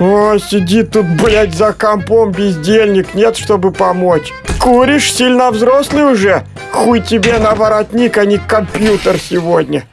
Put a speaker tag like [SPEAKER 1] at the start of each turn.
[SPEAKER 1] О, сидит тут, блядь, за компом бездельник, нет, чтобы помочь. Куришь, сильно взрослый уже? Хуй тебе на воротник, а не компьютер сегодня.